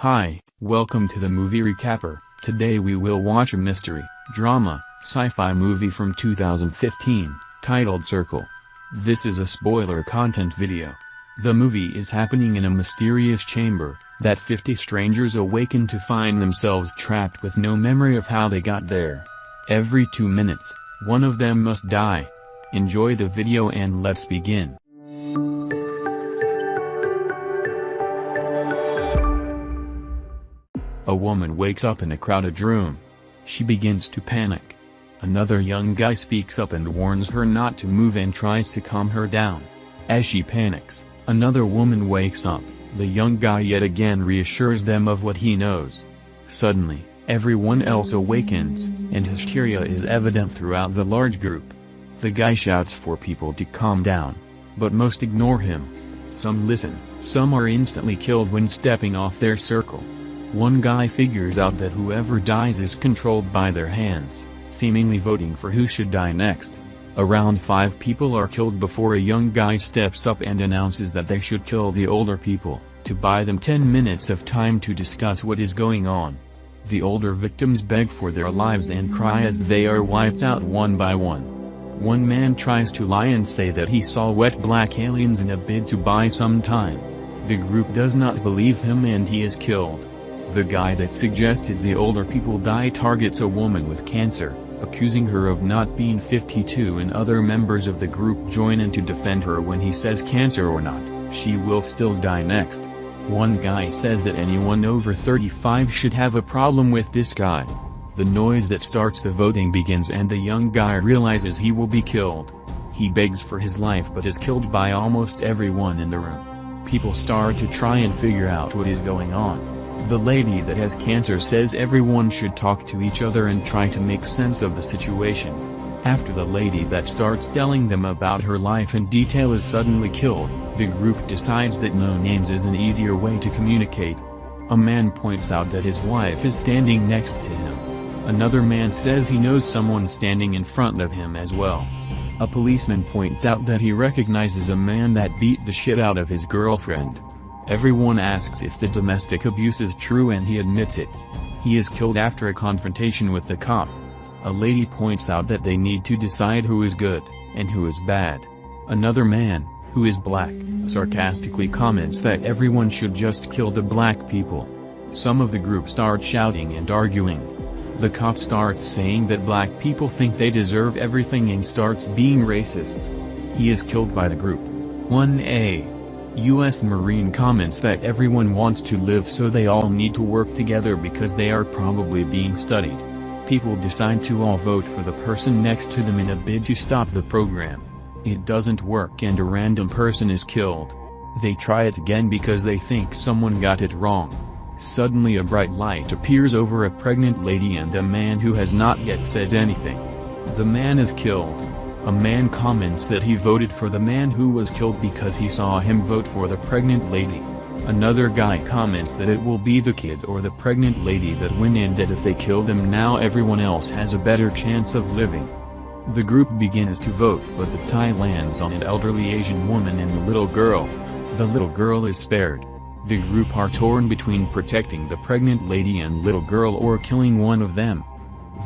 Hi, welcome to the movie recapper. Today we will watch a mystery, drama, sci-fi movie from 2015, titled Circle. This is a spoiler content video. The movie is happening in a mysterious chamber, that 50 strangers awaken to find themselves trapped with no memory of how they got there. Every two minutes, one of them must die. Enjoy the video and let's begin. A woman wakes up in a crowded room. She begins to panic. Another young guy speaks up and warns her not to move and tries to calm her down. As she panics, another woman wakes up. The young guy yet again reassures them of what he knows. Suddenly, everyone else awakens, and hysteria is evident throughout the large group. The guy shouts for people to calm down. But most ignore him. Some listen, some are instantly killed when stepping off their circle. One guy figures out that whoever dies is controlled by their hands, seemingly voting for who should die next. Around five people are killed before a young guy steps up and announces that they should kill the older people, to buy them 10 minutes of time to discuss what is going on. The older victims beg for their lives and cry as they are wiped out one by one. One man tries to lie and say that he saw wet black aliens in a bid to buy some time. The group does not believe him and he is killed. The guy that suggested the older people die targets a woman with cancer, accusing her of not being 52 and other members of the group join in to defend her when he says cancer or not, she will still die next. One guy says that anyone over 35 should have a problem with this guy. The noise that starts the voting begins and the young guy realizes he will be killed. He begs for his life but is killed by almost everyone in the room. People start to try and figure out what is going on. The lady that has cancer says everyone should talk to each other and try to make sense of the situation. After the lady that starts telling them about her life in detail is suddenly killed, the group decides that no names is an easier way to communicate. A man points out that his wife is standing next to him. Another man says he knows someone standing in front of him as well. A policeman points out that he recognizes a man that beat the shit out of his girlfriend. Everyone asks if the domestic abuse is true and he admits it. He is killed after a confrontation with the cop. A lady points out that they need to decide who is good, and who is bad. Another man, who is black, sarcastically comments that everyone should just kill the black people. Some of the group start shouting and arguing. The cop starts saying that black people think they deserve everything and starts being racist. He is killed by the group. 1A U.S. Marine comments that everyone wants to live so they all need to work together because they are probably being studied. People decide to all vote for the person next to them in a bid to stop the program. It doesn't work and a random person is killed. They try it again because they think someone got it wrong. Suddenly a bright light appears over a pregnant lady and a man who has not yet said anything. The man is killed. A man comments that he voted for the man who was killed because he saw him vote for the pregnant lady. Another guy comments that it will be the kid or the pregnant lady that win and that if they kill them now everyone else has a better chance of living. The group begins to vote but the tie lands on an elderly Asian woman and the little girl. The little girl is spared. The group are torn between protecting the pregnant lady and little girl or killing one of them.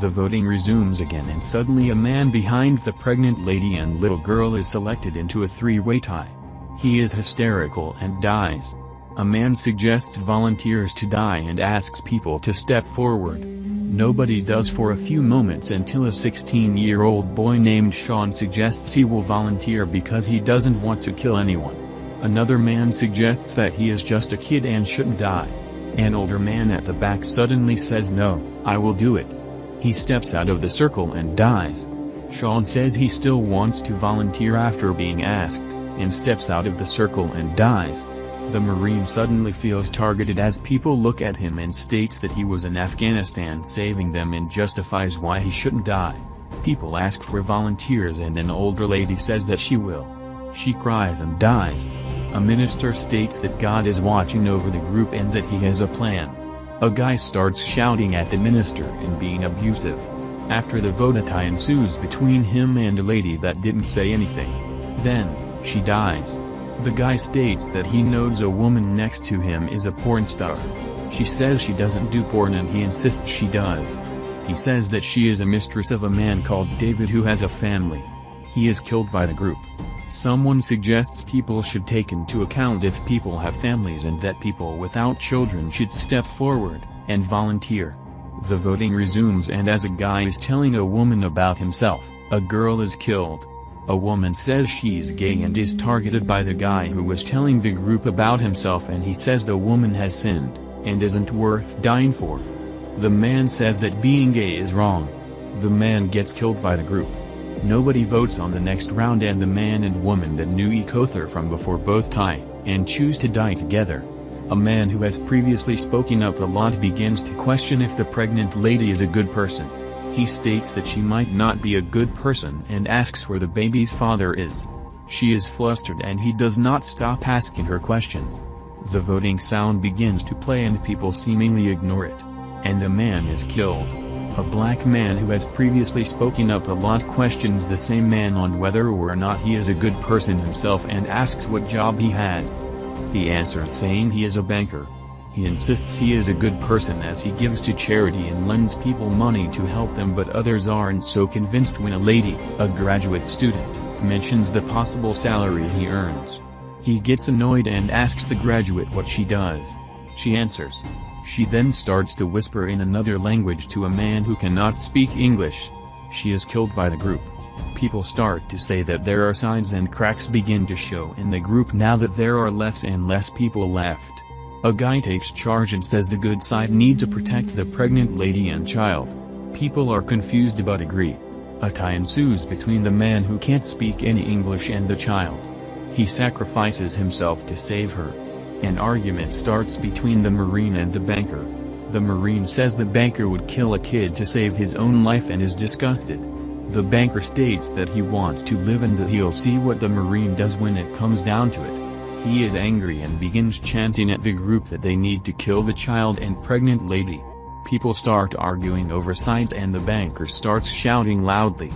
The voting resumes again and suddenly a man behind the pregnant lady and little girl is selected into a three-way tie. He is hysterical and dies. A man suggests volunteers to die and asks people to step forward. Nobody does for a few moments until a 16-year-old boy named Sean suggests he will volunteer because he doesn't want to kill anyone. Another man suggests that he is just a kid and shouldn't die. An older man at the back suddenly says no, I will do it. He steps out of the circle and dies. Sean says he still wants to volunteer after being asked, and steps out of the circle and dies. The Marine suddenly feels targeted as people look at him and states that he was in Afghanistan saving them and justifies why he shouldn't die. People ask for volunteers and an older lady says that she will. She cries and dies. A minister states that God is watching over the group and that he has a plan. A guy starts shouting at the minister and being abusive. After the vote a tie ensues between him and a lady that didn't say anything. Then, she dies. The guy states that he knows a woman next to him is a porn star. She says she doesn't do porn and he insists she does. He says that she is a mistress of a man called David who has a family. He is killed by the group. Someone suggests people should take into account if people have families and that people without children should step forward and volunteer. The voting resumes and as a guy is telling a woman about himself, a girl is killed. A woman says she's gay and is targeted by the guy who was telling the group about himself and he says the woman has sinned, and isn't worth dying for. The man says that being gay is wrong. The man gets killed by the group. Nobody votes on the next round and the man and woman that knew each other from before both tie, and choose to die together. A man who has previously spoken up a lot begins to question if the pregnant lady is a good person. He states that she might not be a good person and asks where the baby's father is. She is flustered and he does not stop asking her questions. The voting sound begins to play and people seemingly ignore it. And a man is killed. A black man who has previously spoken up a lot questions the same man on whether or not he is a good person himself and asks what job he has. He answers saying he is a banker. He insists he is a good person as he gives to charity and lends people money to help them but others aren't so convinced when a lady, a graduate student, mentions the possible salary he earns. He gets annoyed and asks the graduate what she does. She answers, she then starts to whisper in another language to a man who cannot speak English. She is killed by the group. People start to say that there are signs and cracks begin to show in the group now that there are less and less people left. A guy takes charge and says the good side need to protect the pregnant lady and child. People are confused but agree. A tie ensues between the man who can't speak any English and the child. He sacrifices himself to save her. An argument starts between the Marine and the banker. The Marine says the banker would kill a kid to save his own life and is disgusted. The banker states that he wants to live and that he'll see what the Marine does when it comes down to it. He is angry and begins chanting at the group that they need to kill the child and pregnant lady. People start arguing over sides and the banker starts shouting loudly.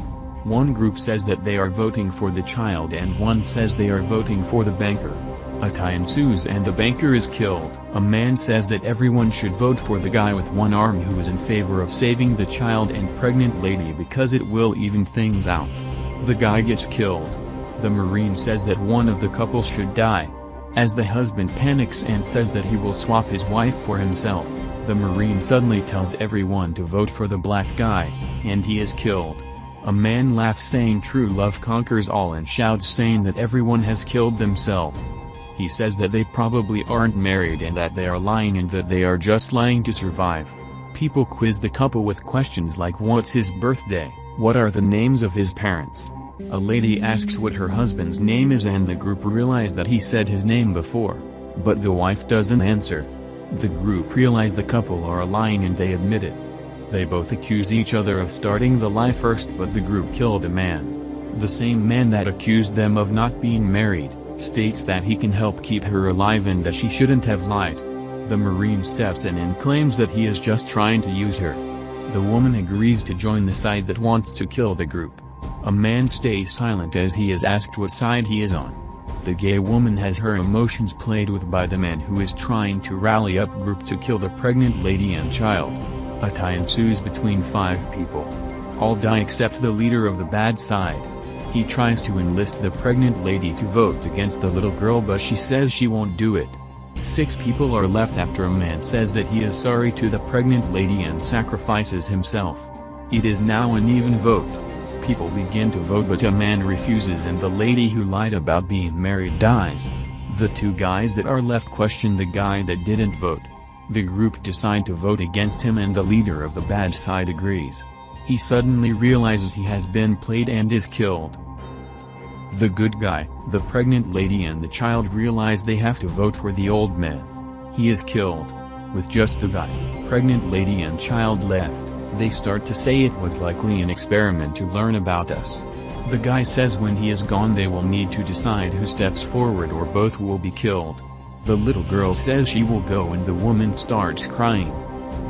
One group says that they are voting for the child and one says they are voting for the banker. A tie ensues and the banker is killed. A man says that everyone should vote for the guy with one arm who is in favor of saving the child and pregnant lady because it will even things out. The guy gets killed. The marine says that one of the couple should die. As the husband panics and says that he will swap his wife for himself, the marine suddenly tells everyone to vote for the black guy, and he is killed. A man laughs saying true love conquers all and shouts saying that everyone has killed themselves. He says that they probably aren't married and that they are lying and that they are just lying to survive. People quiz the couple with questions like what's his birthday, what are the names of his parents. A lady asks what her husband's name is and the group realize that he said his name before. But the wife doesn't answer. The group realize the couple are lying and they admit it. They both accuse each other of starting the lie first but the group killed a man. The same man that accused them of not being married states that he can help keep her alive and that she shouldn't have lied. The Marine steps in and claims that he is just trying to use her. The woman agrees to join the side that wants to kill the group. A man stays silent as he is asked what side he is on. The gay woman has her emotions played with by the man who is trying to rally up group to kill the pregnant lady and child. A tie ensues between five people. All die except the leader of the bad side. He tries to enlist the pregnant lady to vote against the little girl but she says she won't do it. Six people are left after a man says that he is sorry to the pregnant lady and sacrifices himself. It is now an even vote. People begin to vote but a man refuses and the lady who lied about being married dies. The two guys that are left question the guy that didn't vote. The group decide to vote against him and the leader of the bad side agrees. He suddenly realizes he has been played and is killed. The good guy, the pregnant lady and the child realize they have to vote for the old man. He is killed. With just the guy, pregnant lady and child left, they start to say it was likely an experiment to learn about us. The guy says when he is gone they will need to decide who steps forward or both will be killed. The little girl says she will go and the woman starts crying.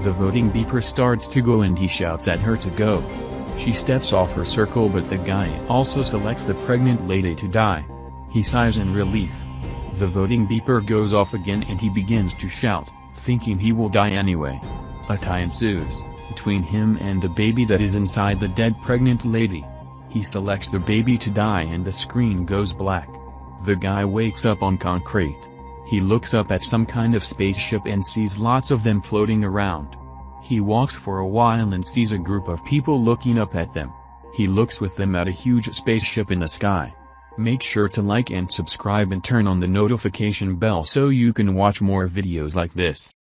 The voting beeper starts to go and he shouts at her to go. She steps off her circle but the guy also selects the pregnant lady to die. He sighs in relief. The voting beeper goes off again and he begins to shout, thinking he will die anyway. A tie ensues, between him and the baby that is inside the dead pregnant lady. He selects the baby to die and the screen goes black. The guy wakes up on concrete. He looks up at some kind of spaceship and sees lots of them floating around. He walks for a while and sees a group of people looking up at them. He looks with them at a huge spaceship in the sky. Make sure to like and subscribe and turn on the notification bell so you can watch more videos like this.